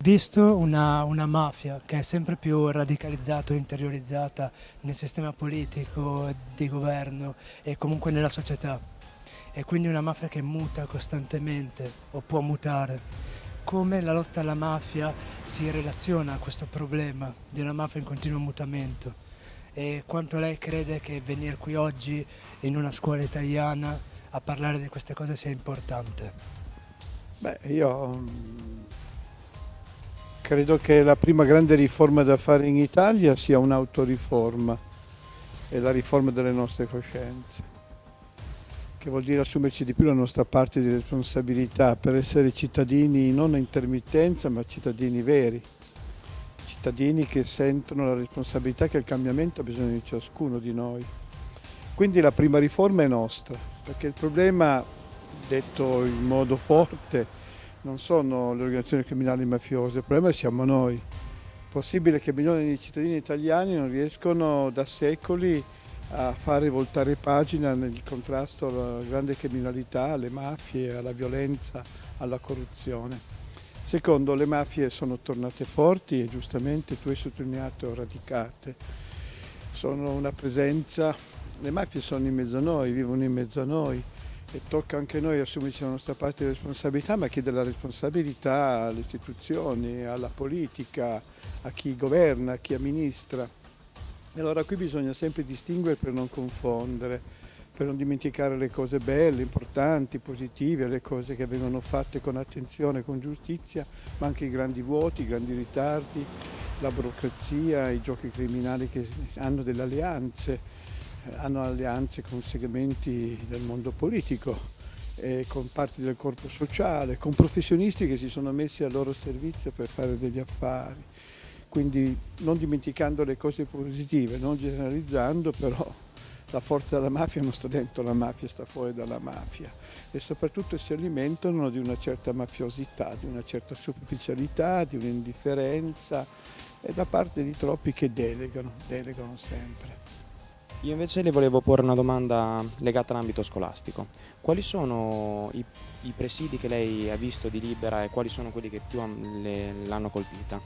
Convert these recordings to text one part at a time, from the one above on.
Visto una, una mafia che è sempre più radicalizzata e interiorizzata nel sistema politico, di governo e comunque nella società, e quindi una mafia che muta costantemente o può mutare, come la lotta alla mafia si relaziona a questo problema di una mafia in continuo mutamento e quanto lei crede che venire qui oggi in una scuola italiana a parlare di queste cose sia importante? Beh, io Credo che la prima grande riforma da fare in Italia sia un'autoriforma e la riforma delle nostre coscienze, che vuol dire assumerci di più la nostra parte di responsabilità per essere cittadini non a intermittenza ma cittadini veri, cittadini che sentono la responsabilità che il cambiamento ha bisogno di ciascuno di noi. Quindi la prima riforma è nostra, perché il problema, detto in modo forte, non sono le organizzazioni criminali mafiose, il problema siamo noi. È possibile che milioni di cittadini italiani non riescono da secoli a fare voltare pagina nel contrasto alla grande criminalità, alle mafie, alla violenza, alla corruzione. Secondo, le mafie sono tornate forti e giustamente tu hai sottolineato radicate. Sono una presenza, le mafie sono in mezzo a noi, vivono in mezzo a noi e tocca anche noi assumerci la nostra parte di responsabilità, ma chiedere la responsabilità alle istituzioni, alla politica, a chi governa, a chi amministra. E allora qui bisogna sempre distinguere per non confondere, per non dimenticare le cose belle, importanti, positive, le cose che vengono fatte con attenzione, con giustizia, ma anche i grandi vuoti, i grandi ritardi, la burocrazia, i giochi criminali che hanno delle alleanze hanno alleanze con segmenti del mondo politico, con parti del corpo sociale, con professionisti che si sono messi al loro servizio per fare degli affari. Quindi non dimenticando le cose positive, non generalizzando, però la forza della mafia non sta dentro la mafia, sta fuori dalla mafia e soprattutto si alimentano di una certa mafiosità, di una certa superficialità, di un'indifferenza e da parte di troppi che delegano, delegano sempre. Io invece le volevo porre una domanda legata all'ambito scolastico. Quali sono i, i, presidi che lei ha visto di Libera e quali sono quelli che più l'hanno colpita?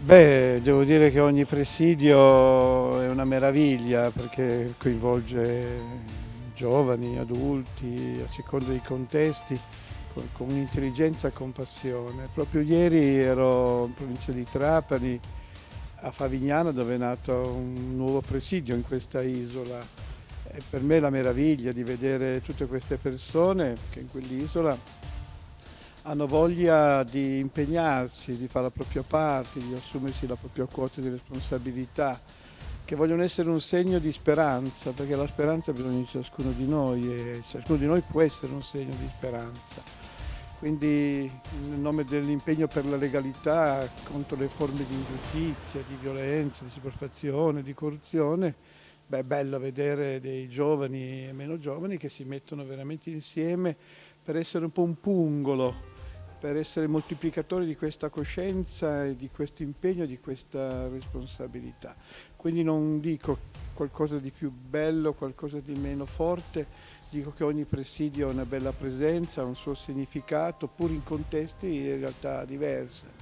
Beh, devo dire che ogni presidio è una meraviglia perché coinvolge giovani, adulti, a seconda dei contesti, con, con un'intelligenza e compassione. Proprio ieri ero in provincia di Trapani a Favignana dove è nato un nuovo presidio in questa isola. E per me è la meraviglia di vedere tutte queste persone che in quell'isola hanno voglia di impegnarsi, di fare la propria parte, di assumersi la propria quota di responsabilità, che vogliono essere un segno di speranza, perché la speranza ha bisogno di ciascuno di noi e ciascuno di noi può essere un segno di speranza. Quindi nel nome dell'impegno per la legalità contro le forme di ingiustizia, di violenza, di superfazione, di corruzione, beh, è bello vedere dei giovani e meno giovani che si mettono veramente insieme per essere un po' un pungolo, per essere moltiplicatori di questa coscienza e di questo impegno, di questa responsabilità. Quindi non dico qualcosa di più bello, qualcosa di meno forte, dico che ogni presidio ha una bella presenza, ha un suo significato, pur in contesti in realtà diversi.